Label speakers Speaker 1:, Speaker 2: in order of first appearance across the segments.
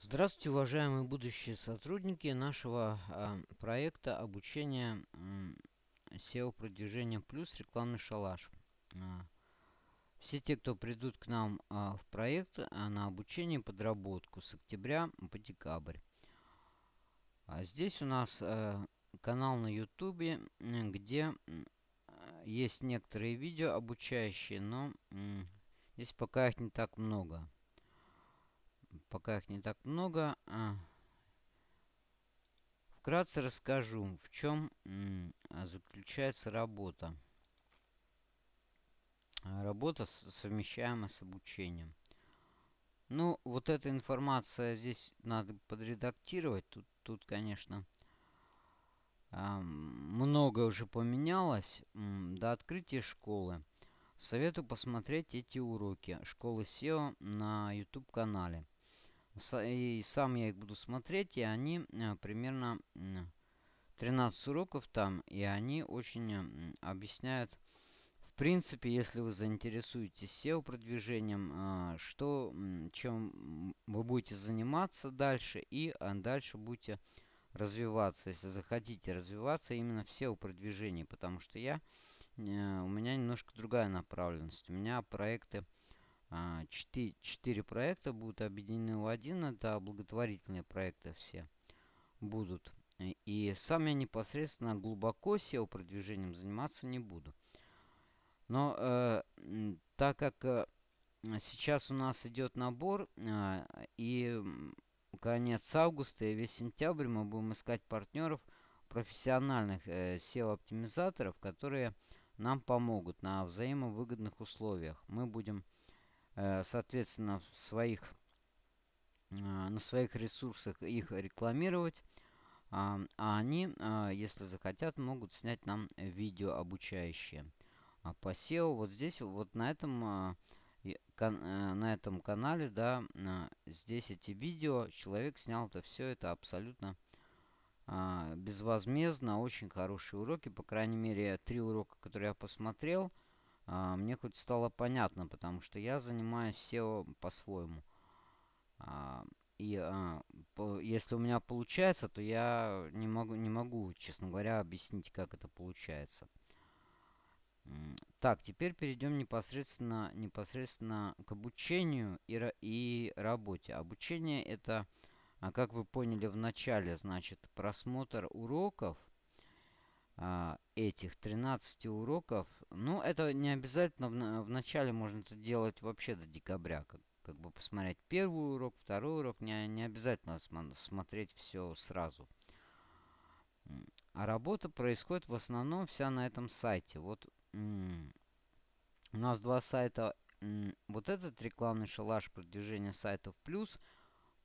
Speaker 1: Здравствуйте, уважаемые будущие сотрудники нашего э, проекта обучения э, SEO продвижения плюс рекламный шалаш. Э, все те, кто придут к нам э, в проект э, на обучение подработку с октября по декабрь. А здесь у нас э, канал на YouTube, где есть некоторые видео обучающие, но э, здесь пока их не так много пока их не так много. А, вкратце расскажу, в чем заключается работа. А, работа совмещаема с обучением. Ну, вот эта информация здесь надо подредактировать. Тут, тут конечно, а, многое уже поменялось до открытия школы. Советую посмотреть эти уроки школы SEO на YouTube-канале. И сам я их буду смотреть, и они э, примерно 13 уроков там, и они очень объясняют, в принципе, если вы заинтересуетесь SEO продвижением, э, что, чем вы будете заниматься дальше, и а, дальше будете развиваться, если захотите развиваться именно в SEO продвижении, потому что я, э, у меня немножко другая направленность. У меня проекты 4, а, 4 проекта будут объединены в один. Это благотворительные проекты все будут. И сам я непосредственно глубоко SEO продвижением заниматься не буду. Но э, так как э, сейчас у нас идет набор, э, и конец августа и весь сентябрь мы будем искать партнеров, профессиональных э, SEO-оптимизаторов, которые нам помогут на взаимовыгодных условиях. Мы будем соответственно, в своих, э, на своих ресурсах их рекламировать. А, а они, э, если захотят, могут снять нам видео обучающие. А по SEO вот здесь, вот на этом, на этом канале, да, здесь эти видео, человек снял это все, это абсолютно безвозмездно, очень хорошие уроки, по крайней мере, три урока, которые я посмотрел – а, мне хоть стало понятно, потому что я занимаюсь SEO по-своему. А, и а, если у меня получается, то я не могу, не могу, честно говоря, объяснить, как это получается. Так, теперь перейдем непосредственно, непосредственно к обучению и, и работе. Обучение это, как вы поняли в начале, значит просмотр уроков этих 13 уроков. Ну, это не обязательно. В, начале можно это делать вообще до декабря. Как, как бы посмотреть первый урок, второй урок. Не, не обязательно смотреть все сразу. А работа происходит в основном вся на этом сайте. Вот у нас два сайта. Вот этот рекламный шалаш продвижения сайтов плюс.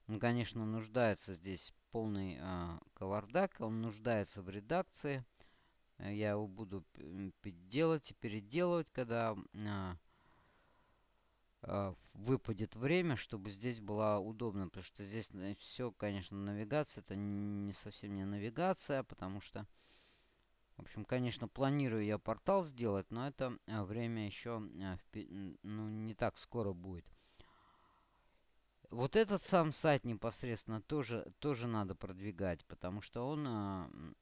Speaker 1: Он, конечно, нуждается здесь полный э, кавардак. Он нуждается в редакции. Э, я его буду делать и переделывать, когда а, а, выпадет время, чтобы здесь было удобно. Потому что здесь э, все, конечно, навигация. Это не совсем не навигация, потому что... В общем, конечно, планирую я портал сделать, но это а, время еще ну, не так скоро будет. Вот этот сам сайт непосредственно тоже, тоже надо продвигать, потому что он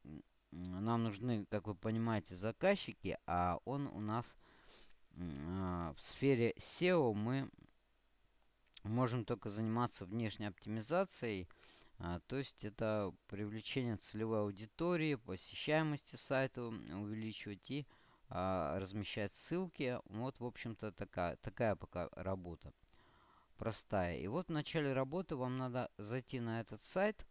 Speaker 1: нам нужны, как вы понимаете, заказчики, а он у нас в сфере SEO мы можем только заниматься внешней оптимизацией. А, то есть это привлечение целевой аудитории, посещаемости сайта увеличивать и а, размещать ссылки. Вот, в общем-то, такая, такая пока работа простая. И вот в начале работы вам надо зайти на этот сайт –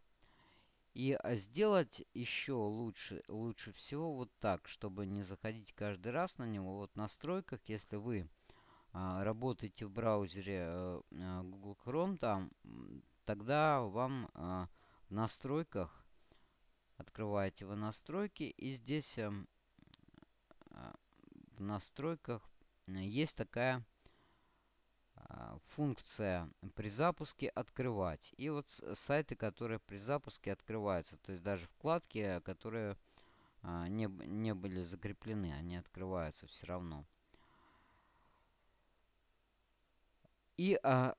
Speaker 1: и а, сделать еще лучше, лучше всего вот так, чтобы не заходить каждый раз на него. Вот в настройках, если вы а, работаете в браузере а, Google Chrome, там, тогда вам а, в настройках открываете вы настройки и здесь а, в настройках есть такая функция при запуске открывать. И вот сайты, которые при запуске открываются. То есть даже вкладки, которые а, не, не были закреплены, они открываются все равно. И а,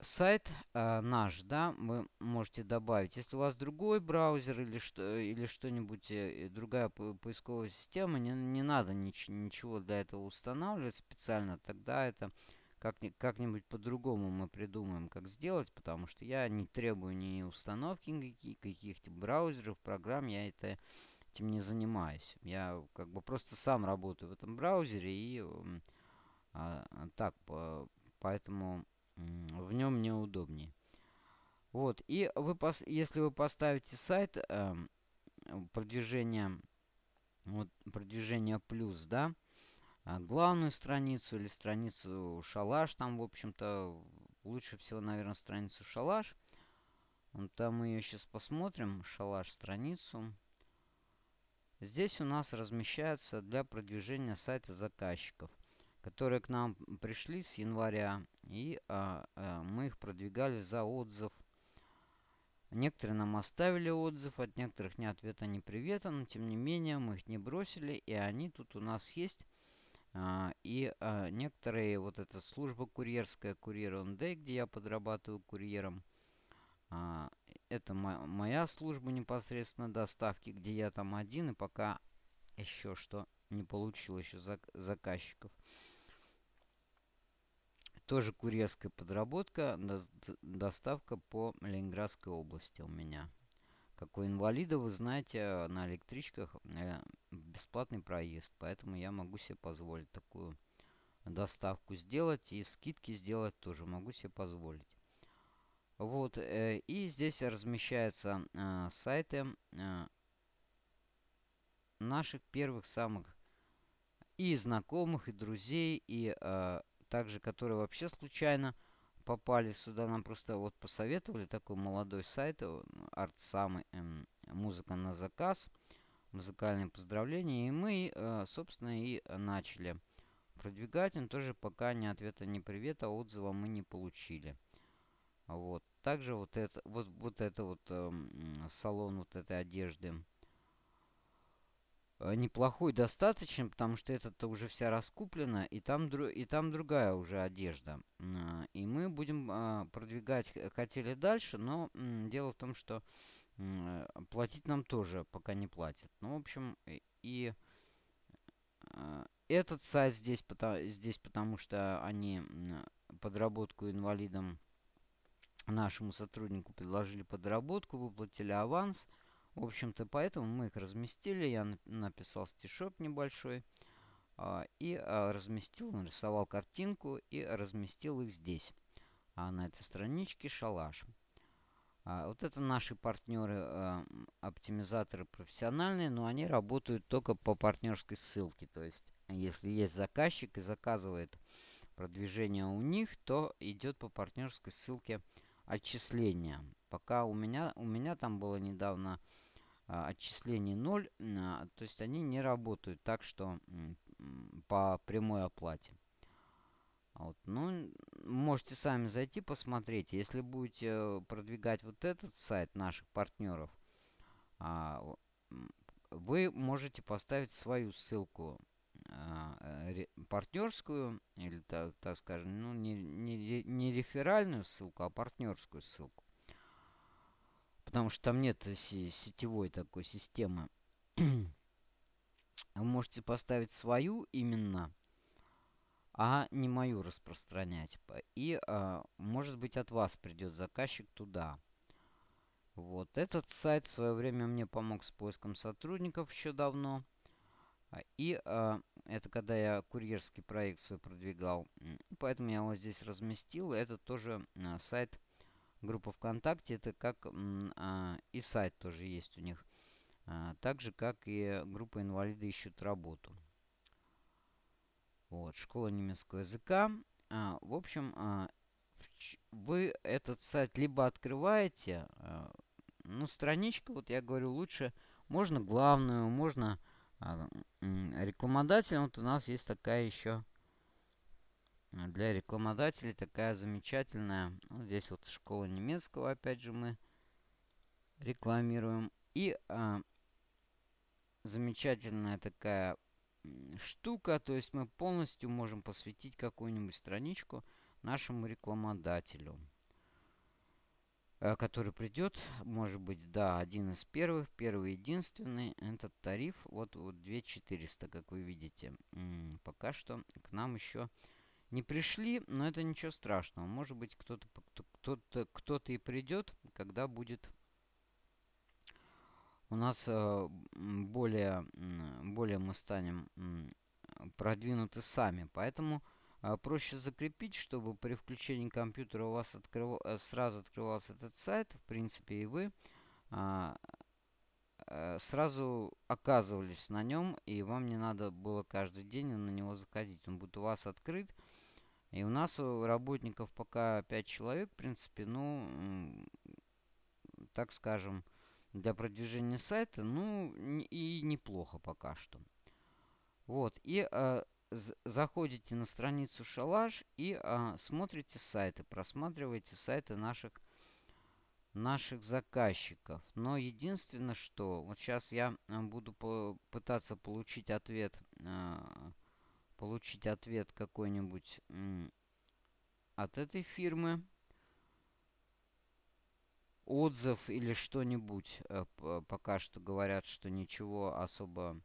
Speaker 1: сайт э, наш, да, вы можете добавить. Если у вас другой браузер или что или что-нибудь э, другая поисковая система, не, не надо нич ничего для этого устанавливать специально. Тогда это как-нибудь как по-другому мы придумаем, как сделать, потому что я не требую ни установки каких-то браузеров, программ, я это этим не занимаюсь. Я как бы просто сам работаю в этом браузере и а, так, по, поэтому в нем мне удобнее. Вот, и вы, если вы поставите сайт э, продвижение, вот, продвижение плюс, да, а, главную страницу или страницу шалаш, там, в общем-то, лучше всего, наверное, страницу шалаш. Там мы ее сейчас посмотрим, шалаш страницу. Здесь у нас размещается для продвижения сайта заказчиков которые к нам пришли с января, и а, а, мы их продвигали за отзыв. Некоторые нам оставили отзыв, от некоторых ни ответа, ни привета, но тем не менее мы их не бросили, и они тут у нас есть. А, и а, некоторые, вот эта служба курьерская, Курьер он где я подрабатываю курьером, а, это мо моя служба непосредственно доставки, где я там один, и пока еще что не получил еще зак заказчиков. Тоже курьерская подработка, доставка по Ленинградской области у меня. Как у инвалида, вы знаете, на электричках э, бесплатный проезд, поэтому я могу себе позволить такую доставку сделать и скидки сделать тоже могу себе позволить. Вот, э, и здесь размещаются э, сайты наших первых самых и знакомых, и друзей, и также, которые вообще случайно попали сюда. Нам просто вот посоветовали такой молодой сайт, арт самый, эм, музыка на заказ, музыкальные поздравления. И мы, э, собственно, и начали продвигать. Он тоже пока ни ответа, ни привета, отзыва мы не получили. Вот. Также вот это вот, вот это вот э, салон вот этой одежды неплохой достаточно, потому что это-то уже вся раскуплена, и там, и там другая уже одежда. И мы будем а, продвигать, хотели дальше, но дело в том, что платить нам тоже пока не платят. Ну, в общем, и а, этот сайт здесь, здесь потому что они подработку инвалидам нашему сотруднику предложили подработку, выплатили аванс – в общем-то, поэтому мы их разместили. Я написал стишок небольшой. А, и а, разместил, нарисовал картинку и разместил их здесь. А на этой страничке шалаш. А, вот это наши партнеры, оптимизаторы профессиональные, но они работают только по партнерской ссылке. То есть, если есть заказчик и заказывает продвижение у них, то идет по партнерской ссылке отчисления. Пока у меня, у меня там было недавно а, отчислений 0, а, то есть они не работают так, что по прямой оплате. Вот. Ну, можете сами зайти посмотреть. Если будете э, продвигать вот этот сайт наших партнеров, а, вы можете поставить свою ссылку партнерскую, или так, так скажем, ну, не, не, не реферальную ссылку, а партнерскую ссылку. Потому что там нет сетевой такой системы. Вы можете поставить свою именно, а не мою распространять. И, а, может быть, от вас придет заказчик туда. Вот. Этот сайт в свое время мне помог с поиском сотрудников еще давно. И а, это когда я курьерский проект свой продвигал. Поэтому я его здесь разместил. Это тоже а, сайт группа ВКонтакте, это как а, и сайт тоже есть у них. А, так же, как и группа инвалиды ищут работу. Вот, школа немецкого языка. А, в общем, а, вы этот сайт либо открываете, а, ну, страничка, вот я говорю, лучше, можно главную, можно а, рекламодатель. Вот у нас есть такая еще для рекламодателей такая замечательная. Вот здесь вот школа немецкого, опять же, мы рекламируем. И а, замечательная такая штука, то есть мы полностью можем посвятить какую-нибудь страничку нашему рекламодателю. э, который придет, может быть, да, один из первых, первый единственный, этот тариф, вот, вот 2400, как вы видите. Пока что к нам еще не пришли, но это ничего страшного. Может быть, кто-то кто-то кто-то и придет, когда будет у нас э, более, более мы станем продвинуты сами. Поэтому э, проще закрепить, чтобы при включении компьютера у вас открыв... Э, сразу открывался этот сайт. В принципе, и вы а, сразу оказывались на нем, и вам не надо было каждый день на него заходить. Он будет у вас открыт. И у нас у работников пока 5 человек, в принципе, ну, так скажем, для продвижения сайта, ну, и неплохо пока что. Вот, и э, заходите на страницу Шалаш и э, смотрите сайты, просматриваете сайты наших, наших заказчиков. Но единственное, что вот сейчас я буду по пытаться получить ответ, э, получить ответ какой-нибудь от этой фирмы отзыв или что-нибудь. Э, пока что говорят, что ничего особо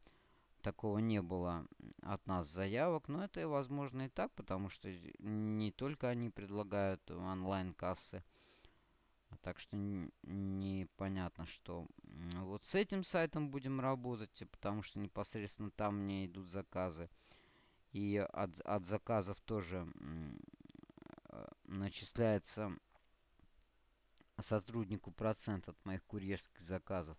Speaker 1: такого не было от нас заявок. Но это, возможно, и так, потому что не только они предлагают онлайн-кассы. Так что непонятно, что вот с этим сайтом будем работать, потому что непосредственно там мне идут заказы. И от, от заказов тоже э, начисляется сотруднику процент от моих курьерских заказов.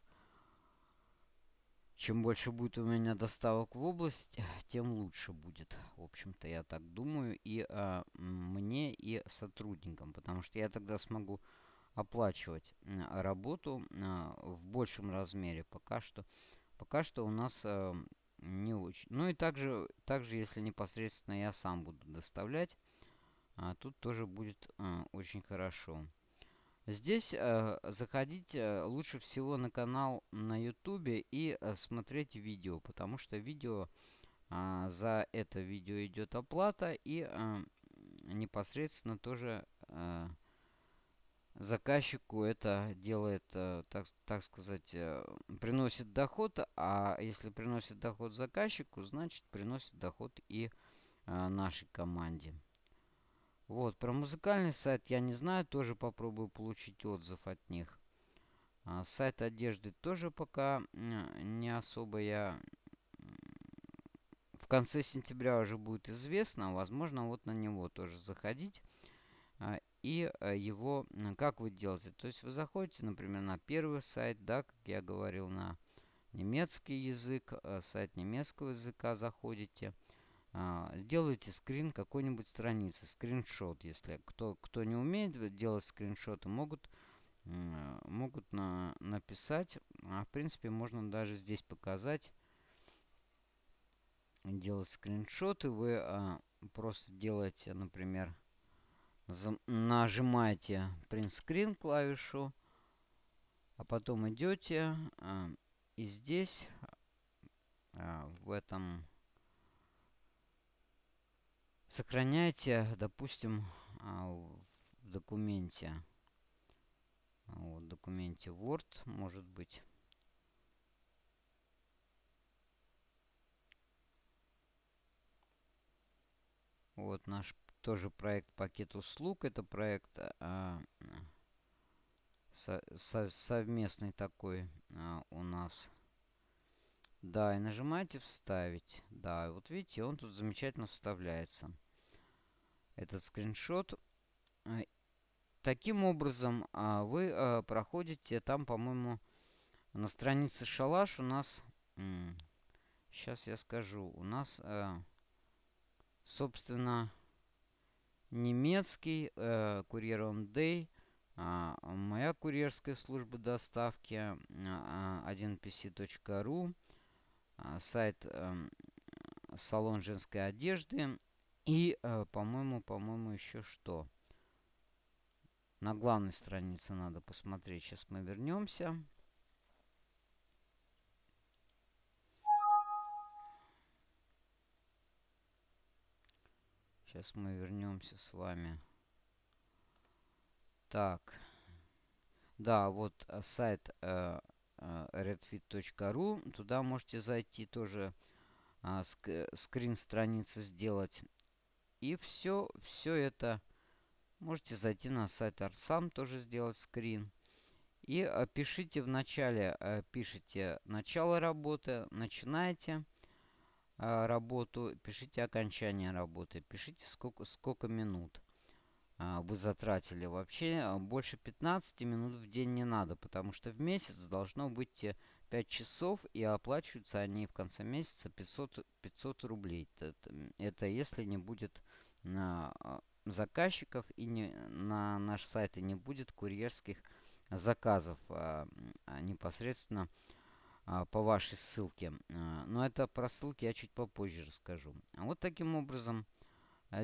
Speaker 1: Чем больше будет у меня доставок в область, тем лучше будет. В общем-то, я так думаю. И а, мне, и сотрудникам. Потому что я тогда смогу оплачивать работу а, в большем размере. Пока что, пока что у нас а, не очень. Ну и также, также, если непосредственно я сам буду доставлять, а, тут тоже будет а, очень хорошо. Здесь э, заходить э, лучше всего на канал на YouTube и э, смотреть видео, потому что видео э, за это видео идет оплата и э, непосредственно тоже э, заказчику это делает, э, так, так сказать, э, приносит доход, а если приносит доход заказчику, значит приносит доход и э, нашей команде. Вот, про музыкальный сайт я не знаю, тоже попробую получить отзыв от них. А, сайт одежды тоже пока не особо я... В конце сентября уже будет известно, возможно, вот на него тоже заходить. И а, его, как вы делаете? То есть вы заходите, например, на первый сайт, да, как я говорил, на немецкий язык, а, сайт немецкого языка заходите. А, сделайте скрин какой-нибудь страницы, скриншот, если кто, кто не умеет делать скриншоты, могут, могут на, написать, а в принципе можно даже здесь показать, делать скриншоты, вы а, просто делаете, например, нажимаете print screen клавишу, а потом идете а, и здесь а, в этом Сохраняйте, допустим, а, в документе. Вот, в документе Word, может быть. Вот наш тоже проект пакет услуг. Это проект а, со, со, совместный такой а, у нас. Да, и нажимаете вставить. Да, вот видите, он тут замечательно вставляется этот скриншот. Э, таким образом, а, вы э, проходите там, по-моему, на странице шалаш у нас... Сейчас я скажу. У нас, собственно, немецкий курьер on day, а, моя курьерская служба доставки 1pc.ru, а, сайт эм, салон женской одежды и, э, по-моему, по-моему, еще что? На главной странице надо посмотреть. Сейчас мы вернемся. Сейчас мы вернемся с вами. Так. Да, вот э, сайт э, э, redfit.ru. Туда можете зайти тоже э, ск скрин страницы сделать. И все, все это можете зайти на сайт Арсам, тоже сделать скрин. И э, пишите в начале, пишите начало работы, начинаете работу, пишите окончание работы, пишите сколько, сколько минут вы затратили. Вообще больше 15 минут в день не надо, потому что в месяц должно быть 5 часов, и оплачиваются они в конце месяца 500, 500 рублей. Это, это если не будет на заказчиков и не, на наш сайт и не будет курьерских заказов а, а, непосредственно а, по вашей ссылке. Но это про ссылки я чуть попозже расскажу. Вот таким образом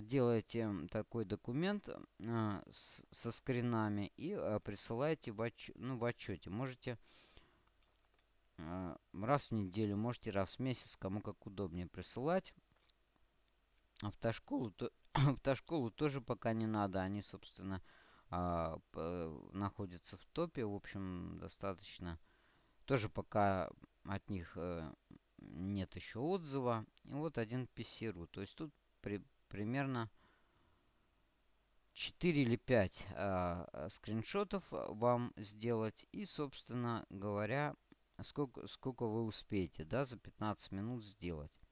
Speaker 1: делаете такой документ со скринами и присылаете в, отч ну, в отчете. Можете раз в неделю, можете раз в месяц, кому как удобнее присылать. Автошколу, то, автошколу тоже пока не надо. Они, собственно, а, находятся в топе. В общем, достаточно. Тоже пока от них э, нет еще отзыва. И вот один PC.ru. То есть тут при, примерно 4 или 5 а, скриншотов вам сделать. И, собственно говоря, сколько, сколько вы успеете да, за 15 минут сделать.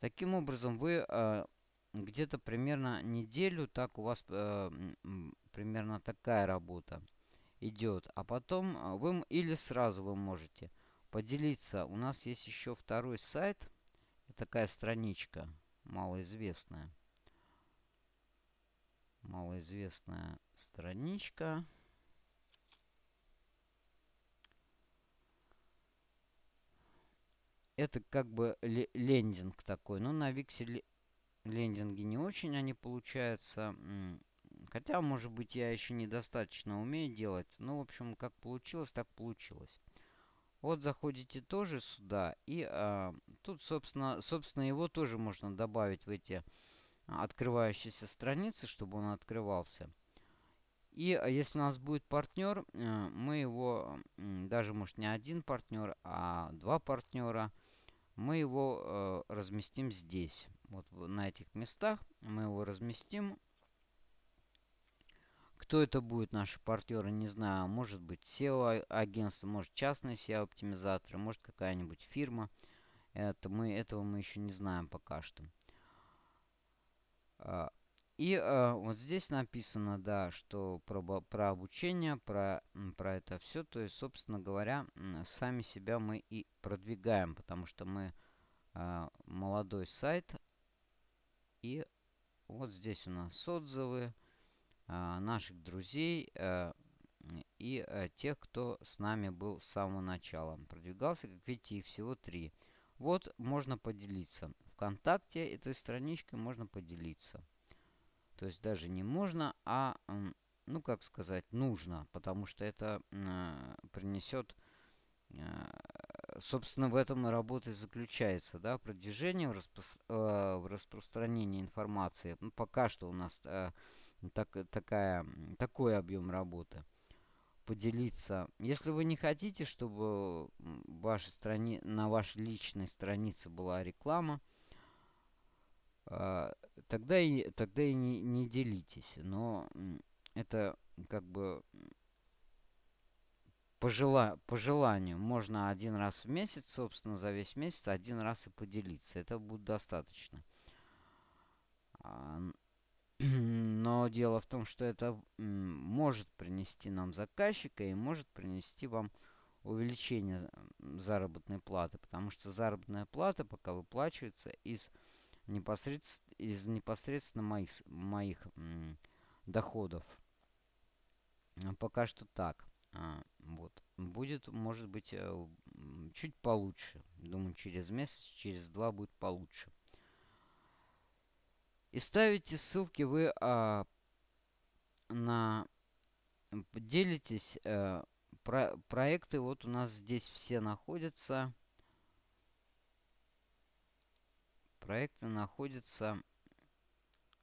Speaker 1: Таким образом, вы а, где-то примерно неделю так у вас э, примерно такая работа идет. А потом э, вы или сразу вы можете поделиться. У нас есть еще второй сайт. Такая страничка малоизвестная. Малоизвестная страничка. Это как бы лендинг такой. Но на Викселе лендинги не очень они получаются. Хотя, может быть, я еще недостаточно умею делать. Но, в общем, как получилось, так получилось. Вот заходите тоже сюда. И а, тут, собственно, собственно, его тоже можно добавить в эти открывающиеся страницы, чтобы он открывался. И а, если у нас будет партнер, э, мы его, даже может не один партнер, а два партнера, мы его э, разместим здесь вот на этих местах. Мы его разместим. Кто это будет, наши партнеры, не знаю. Может быть SEO-агентство, может частные SEO-оптимизаторы, может какая-нибудь фирма. Это мы, этого мы еще не знаем пока что. А, и э, вот здесь написано, да, что про, про обучение, про, про это все. То есть, собственно говоря, сами себя мы и продвигаем, потому что мы э, молодой сайт, и вот здесь у нас отзывы а, наших друзей а, и а, тех, кто с нами был с самого начала. Продвигался, как видите, их всего три. Вот можно поделиться. Вконтакте этой страничкой можно поделиться. То есть даже не можно, а, ну как сказать, нужно. Потому что это э, принесет собственно, в этом и работа и заключается, да, продвижение в, распро э, в распространении информации. Ну, пока что у нас э, так, такая, такой объем работы. Поделиться. Если вы не хотите, чтобы вашей страни... на вашей личной странице была реклама, э, тогда и, тогда и не, не делитесь. Но это как бы по, жела по желанию можно один раз в месяц, собственно, за весь месяц один раз и поделиться. Это будет достаточно. А, но дело в том, что это может принести нам заказчика и может принести вам увеличение заработной платы. Потому что заработная плата пока выплачивается из непосредственно, из непосредственно моих, моих доходов. Пока что так. А, вот. Будет, может быть, э, чуть получше. Думаю, через месяц, через два будет получше. И ставите ссылки вы а, на... Делитесь. А, про, проекты вот у нас здесь все находятся. Проекты находятся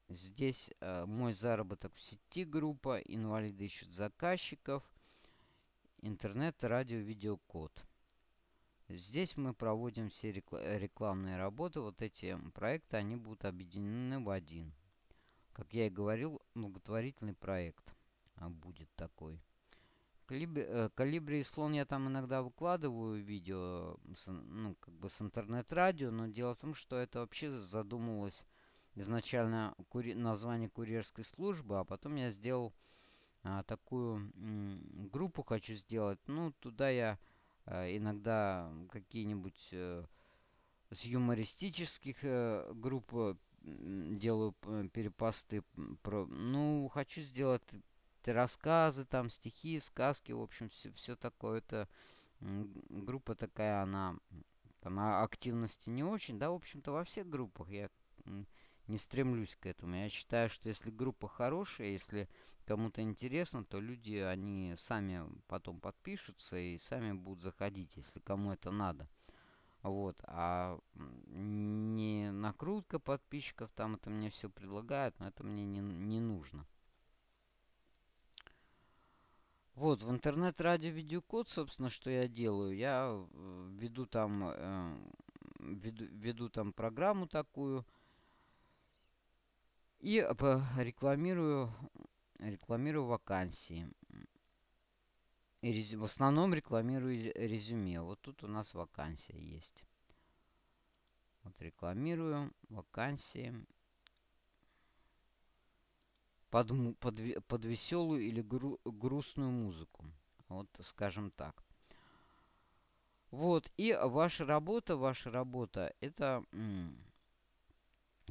Speaker 1: здесь э, мой заработок в сети группа, инвалиды ищут заказчиков, интернет, радио, видеокод. Здесь мы проводим все рекламные работы. Вот эти проекты, они будут объединены в один. Как я и говорил, благотворительный проект а, будет такой. Э, Калибри и слон я там иногда выкладываю видео, ну, как бы с интернет-радио, но дело в том, что это вообще задумывалось изначально кури название курьерской службы, а потом я сделал а, такую группу хочу сделать. Ну, туда я иногда какие-нибудь а, с юмористических а, групп делаю перепосты. Ну, хочу сделать рассказы, там стихи, сказки, в общем, все, все такое. Это группа такая, она там а активности не очень, да, в общем-то, во всех группах я не стремлюсь к этому. Я считаю, что если группа хорошая, если кому-то интересно, то люди, они сами потом подпишутся и сами будут заходить, если кому это надо. Вот, а не накрутка подписчиков, там это мне все предлагают, но это мне не, не нужно. Вот, в интернет-радио видеокод, собственно, что я делаю. Я э, веду там, э, веду, веду там программу такую. И рекламирую, рекламирую вакансии. И резю, в основном рекламирую резюме. Вот тут у нас вакансия есть. Вот рекламирую вакансии под, под, под веселую или гру, грустную музыку. Вот, скажем так. Вот, и ваша работа, ваша работа, это,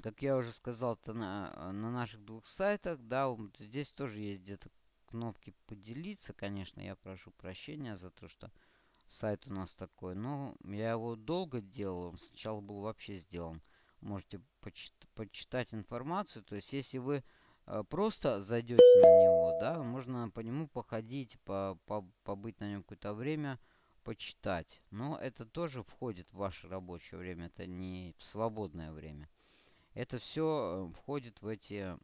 Speaker 1: как я уже сказал, это на, на наших двух сайтах, да, здесь тоже есть где-то кнопки поделиться, конечно, я прошу прощения за то, что сайт у нас такой, но я его долго делал, он сначала был вообще сделан. Можете почит почитать информацию, то есть если вы Э, просто зайдете на него, да, можно по нему походить, по, по, побыть на нем какое-то время, почитать. Но это тоже входит в ваше рабочее время, это не свободное время. Это все э, входит в эти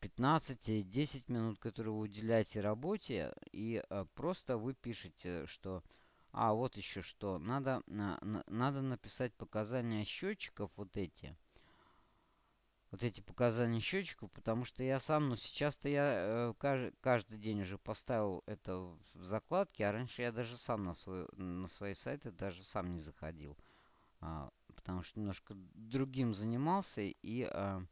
Speaker 1: 15-10 минут, которые вы уделяете работе, и э, просто вы пишете, что... А, вот еще что. Надо, надо написать показания счетчиков вот эти вот эти показания счетчиков, потому что я сам, ну сейчас-то я э, каждый, каждый день уже поставил это в закладки, а раньше я даже сам на, свой, на свои сайты даже сам не заходил. А, потому что немножко другим занимался и а,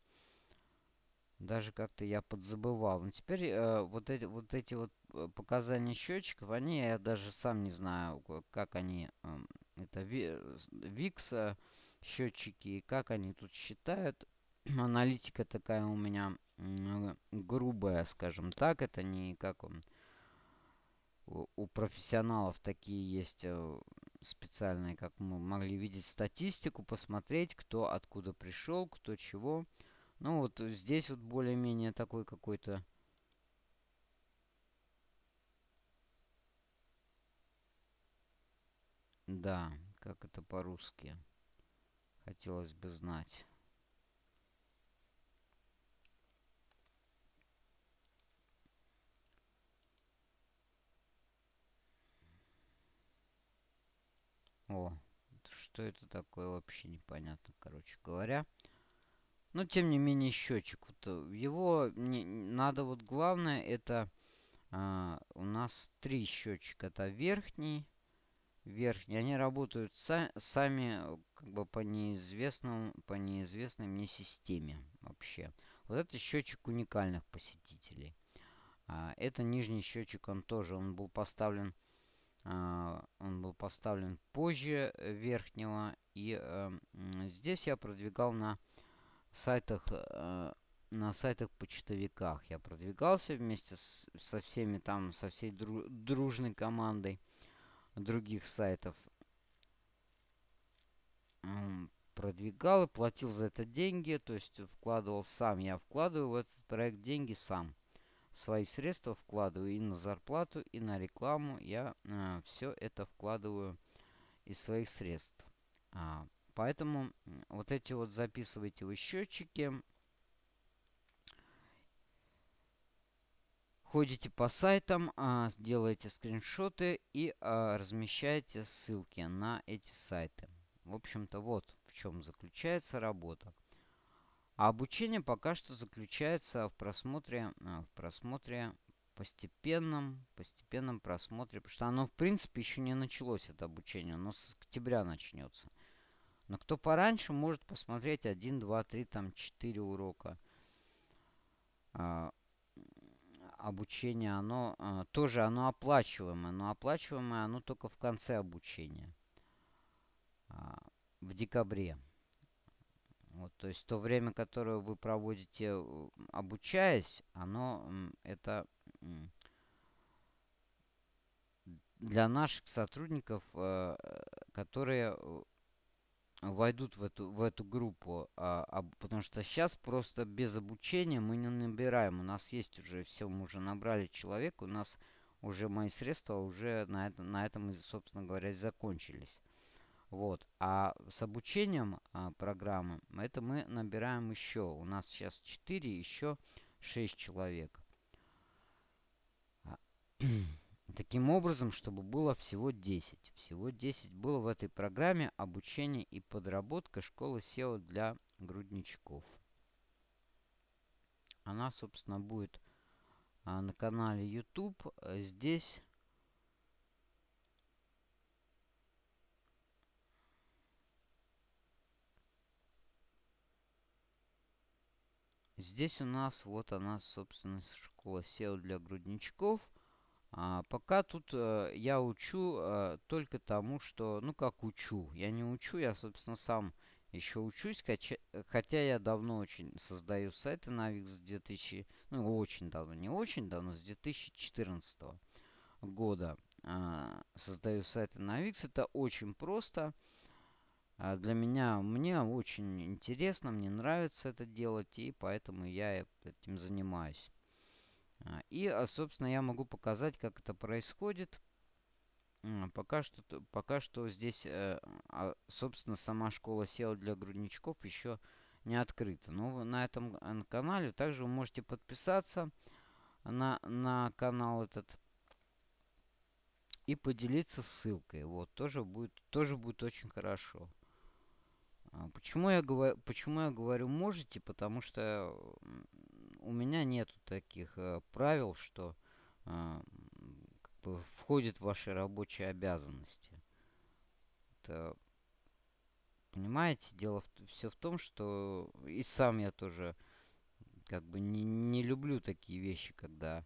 Speaker 1: даже как-то я подзабывал. Но теперь а, вот, эти, вот эти вот э, показания счетчиков, они, я даже сам не знаю, как они, а, это VIX счетчики, как они тут считают аналитика такая у меня грубая, скажем так. Это не как он, у профессионалов такие есть э, специальные, как мы могли видеть статистику, посмотреть, кто откуда пришел, кто чего. Ну вот здесь вот более-менее такой какой-то... Да, как это по-русски? Хотелось бы знать. О, что это такое, вообще непонятно, короче говоря. Но, тем не менее, счетчик. Вот, э, его не, надо вот главное, это а, у нас три счетчика. Это верхний, верхний. Они работают са сами как бы по неизвестному, по неизвестной мне системе вообще. Вот это счетчик уникальных посетителей. А, это нижний счетчик, он тоже, он был поставлен он был поставлен позже верхнего. И эм, здесь я продвигал на сайтах э, на сайтах почтовиках. Я продвигался вместе с, со всеми там, со всей дру, дружной командой других сайтов. Продвигал и платил за это деньги, то есть вкладывал сам. Я вкладываю в этот проект деньги сам свои средства вкладываю и на зарплату, и на рекламу. Я э, все это вкладываю из своих средств. А, Поэтому вот эти вот записывайте вы счетчики. Ходите по сайтам, а, делаете скриншоты и а, размещаете ссылки на эти сайты. В общем-то, вот в чем заключается работа. А обучение пока что заключается в просмотре, в просмотре постепенном, постепенном просмотре, потому что оно, в принципе, еще не началось, это обучение, оно с октября начнется. Но кто пораньше, может посмотреть 1, 2, 3, там 4 урока. А, обучение, оно а, тоже оно оплачиваемое, но оплачиваемое оно только в конце обучения. А, в декабре. Вот, то есть то время, которое вы проводите обучаясь, оно это для наших сотрудников, э, которые э, войдут в эту, в эту группу, а, потому что сейчас просто без обучения мы не набираем. У нас есть уже все, мы уже набрали человека, у нас уже мои средства уже на, это, на этом, собственно говоря, закончились. Вот. А с обучением а, программы, это мы набираем еще. У нас сейчас 4, еще 6 человек. Таким образом, чтобы было всего 10. Всего 10 было в этой программе обучение и подработка школы SEO для грудничков. Она, собственно, будет а, на канале YouTube. Здесь Здесь у нас вот она, собственно, школа SEO для грудничков. А, пока тут э, я учу э, только тому, что... Ну, как учу. Я не учу, я, собственно, сам еще учусь. Хотя, я давно очень создаю сайты на Wix с 2000... Ну, очень давно. Не очень давно, с 2014 года э, создаю сайты на Wix. Это очень просто. А для меня, мне очень интересно, мне нравится это делать, и поэтому я этим занимаюсь. А, и, а, собственно, я могу показать, как это происходит. Пока что, пока что здесь, э, собственно, сама школа SEO для грудничков еще не открыта. Но на этом э, канале также вы можете подписаться на, на канал этот и поделиться ссылкой. Вот, тоже будет, тоже будет очень хорошо. А почему я, говорю, почему я говорю можете? Потому что у меня нету таких э, правил, что э, как бы входит в ваши рабочие обязанности. Это, понимаете, дело в, все в том, что и сам я тоже как бы не, не люблю такие вещи, когда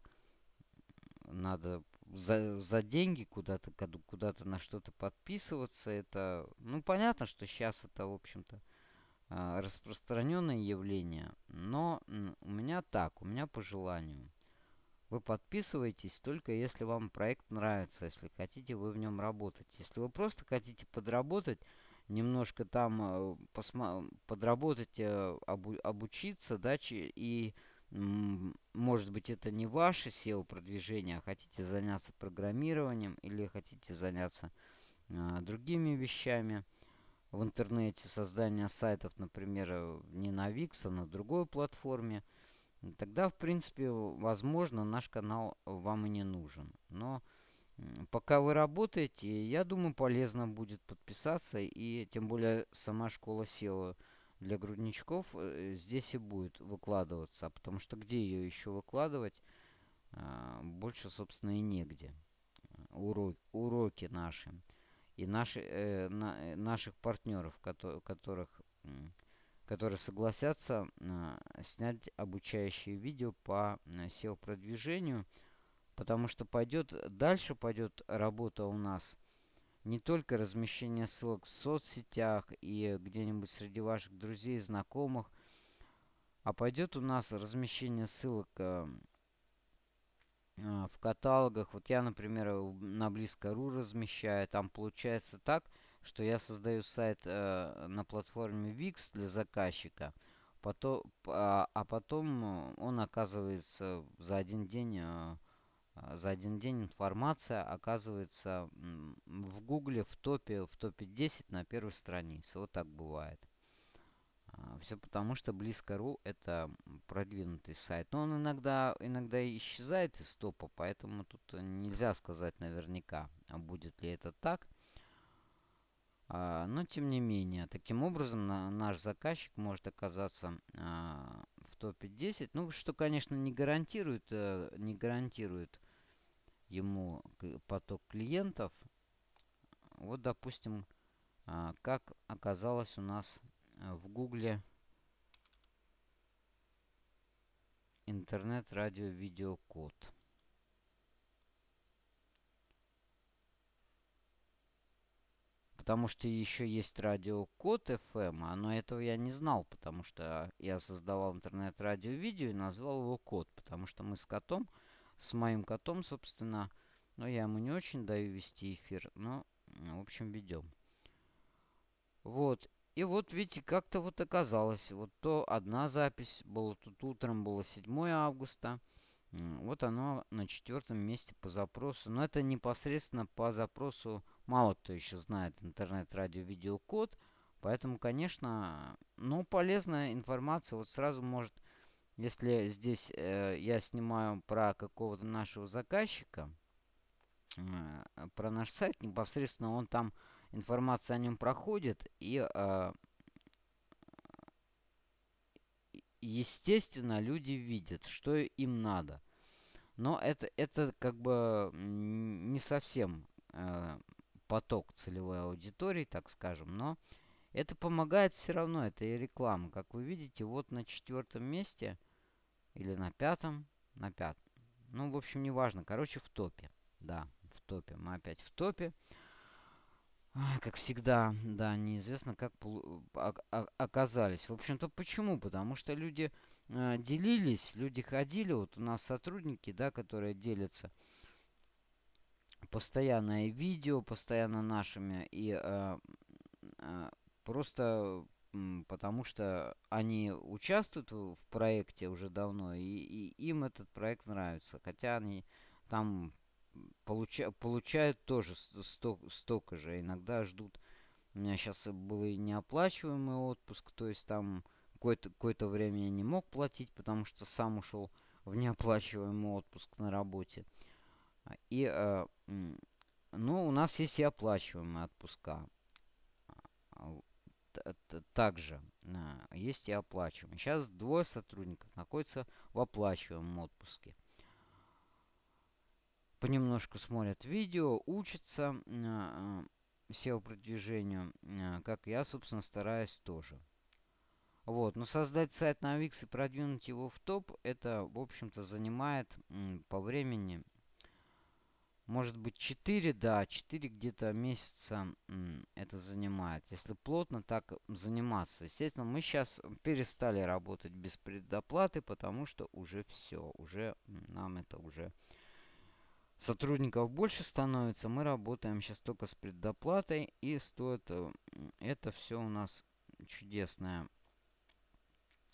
Speaker 1: надо за, за деньги куда-то куда-то на что-то подписываться. Это, ну, понятно, что сейчас это, в общем-то, а, распространенное явление. Но у меня так, у меня по желанию. Вы подписываетесь только если вам проект нравится, если хотите вы в нем работать. Если вы просто хотите подработать, немножко там э, подработать, э, обу обучиться, да, и может быть, это не ваше SEO-продвижение, а хотите заняться программированием или хотите заняться а, другими вещами в интернете, создание сайтов, например, э, не на Wix, а на другой платформе, тогда, в принципе, возможно, наш канал вам и не нужен. Но пока вы работаете, я думаю, полезно будет подписаться, и тем более сама школа SEO для грудничков э, здесь и будет выкладываться. Потому что где ее еще выкладывать? А, больше, собственно, и негде. Уроки, уроки наши. И наши, э, на, э, наших партнеров, которых, которые согласятся э, снять обучающие видео по SEO-продвижению. Потому что пойдет, дальше пойдет работа у нас – не только размещение ссылок в соцсетях и где-нибудь среди ваших друзей, знакомых, а пойдет у нас размещение ссылок э, э, в каталогах. Вот я, например, на Близко.ру размещаю. Там получается так, что я создаю сайт э, на платформе Wix для заказчика, потом, а, а потом он оказывается за один день а, за один день информация оказывается в Гугле в топе, в топе 10 на первой странице. Вот так бывает. А, Все потому, что Близко.ру это продвинутый сайт. Но он иногда, иногда исчезает из топа, поэтому тут нельзя сказать наверняка, а будет ли это так. Но тем не менее, таким образом наш заказчик может оказаться в топе 10. Ну, что, конечно, не гарантирует, э, не гарантирует ему поток клиентов. Вот, допустим, а, как оказалось у нас э, в Гугле интернет, радио, видео, код. Потому что еще есть радио Код FM, а, но этого я не знал, потому что я создавал интернет-радио видео и назвал его Код, потому что мы с котом с моим котом, собственно. Но я ему не очень даю вести эфир. Но, в общем, ведем. Вот. И вот, видите, как-то вот оказалось. Вот то одна запись была, тут утром было 7 августа. Вот оно на четвертом месте по запросу. Но это непосредственно по запросу мало кто еще знает интернет-радио-видеокод. Поэтому, конечно, ну, полезная информация. Вот сразу может если здесь э, я снимаю про какого-то нашего заказчика, э, про наш сайт, непосредственно он там, информация о нем проходит, и э, естественно люди видят, что им надо. Но это, это как бы не совсем э, поток целевой аудитории, так скажем, но это помогает все равно, это и реклама. Как вы видите, вот на четвертом месте или на пятом. На пятом. Ну, в общем, неважно. Короче, в топе. Да, в топе. Мы опять в топе. Как всегда, да, неизвестно, как оказались. В общем-то, почему? Потому что люди э, делились, люди ходили. Вот у нас сотрудники, да, которые делятся постоянное видео, постоянно нашими. И э, э, просто потому что они участвуют в проекте уже давно, и, и им этот проект нравится. Хотя они там получа, получают тоже сто, столько же. Иногда ждут. У меня сейчас был и неоплачиваемый отпуск, то есть там какое-то какое время я не мог платить, потому что сам ушел в неоплачиваемый отпуск на работе. И, э, ну, у нас есть и оплачиваемые отпуска также а, есть и оплачиваемые. Сейчас двое сотрудников находятся в оплачиваемом отпуске. Понемножку смотрят видео, учатся а, SEO-продвижению, а, как я, собственно, стараюсь тоже. Вот, но создать сайт на Wix и продвинуть его в топ, это, в общем-то, занимает по времени может быть 4, да, 4 где-то месяца это занимает. Если плотно так заниматься. Естественно, мы сейчас перестали работать без предоплаты, потому что уже все. Уже нам это уже сотрудников больше становится. Мы работаем сейчас только с предоплатой. И стоит э, это все у нас чудесное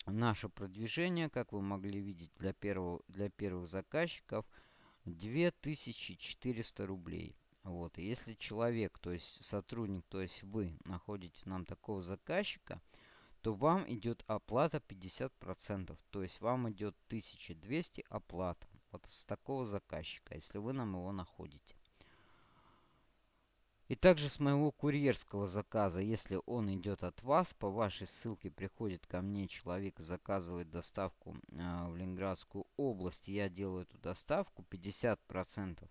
Speaker 1: наше продвижение, как вы могли видеть для, первого, для первых заказчиков – 2400 рублей. Вот. Если человек, то есть сотрудник, то есть вы находите нам такого заказчика, то вам идет оплата 50%. То есть вам идет 1200 оплата. Вот с такого заказчика, если вы нам его находите. И также с моего курьерского заказа, если он идет от вас, по вашей ссылке приходит ко мне человек, заказывает доставку э, в Ленинградскую область, я делаю эту доставку 50%.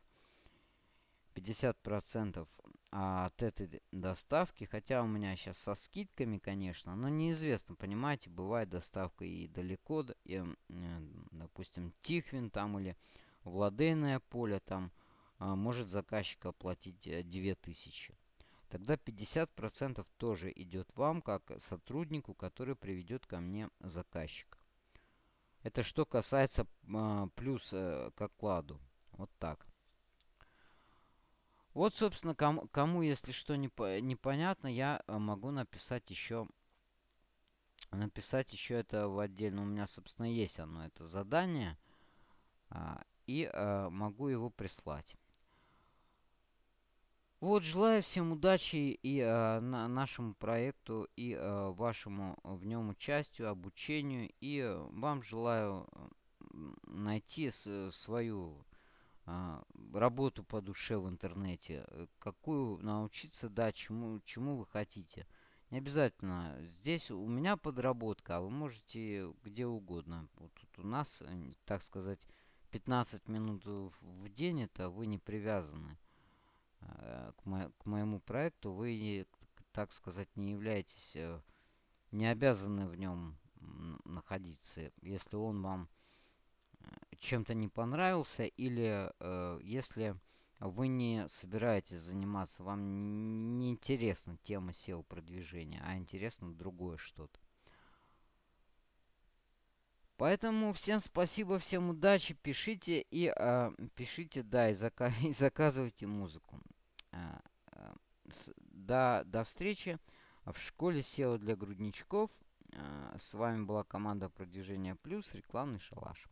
Speaker 1: 50% от этой доставки, хотя у меня сейчас со скидками, конечно, но неизвестно, понимаете, бывает доставка и далеко, и, э, допустим, Тихвин там или Владейное поле там, а, может заказчик оплатить 2000. Э, Тогда 50% тоже идет вам, как сотруднику, который приведет ко мне заказчика. Это что касается а, плюс э, к окладу. Вот так. Вот, собственно, кому, кому если что не, непонятно, я э, могу написать еще написать еще это в отдельно. У меня, собственно, есть оно, это задание. А, и могу его прислать. Вот, желаю всем удачи и э, на нашему проекту, и э, вашему в нем участию, обучению. И э, вам желаю найти с, свою э, работу по душе в интернете. Какую научиться, да, чему, чему вы хотите. Не обязательно. Здесь у меня подработка, а вы можете где угодно. Вот тут у нас, так сказать, 15 минут в день, это вы не привязаны. Э, к, мо к моему проекту, вы, так сказать, не являетесь, э, не обязаны в нем находиться, если он вам э, чем-то не понравился или э, если вы не собираетесь заниматься, вам не интересна тема SEO продвижения, а интересно другое что-то. Поэтому всем спасибо, всем удачи, пишите и э, пишите, да, и, зака и заказывайте музыку. Э, с, до, до встречи в школе SEO для грудничков. Э, с вами была команда продвижения плюс, рекламный шалаш.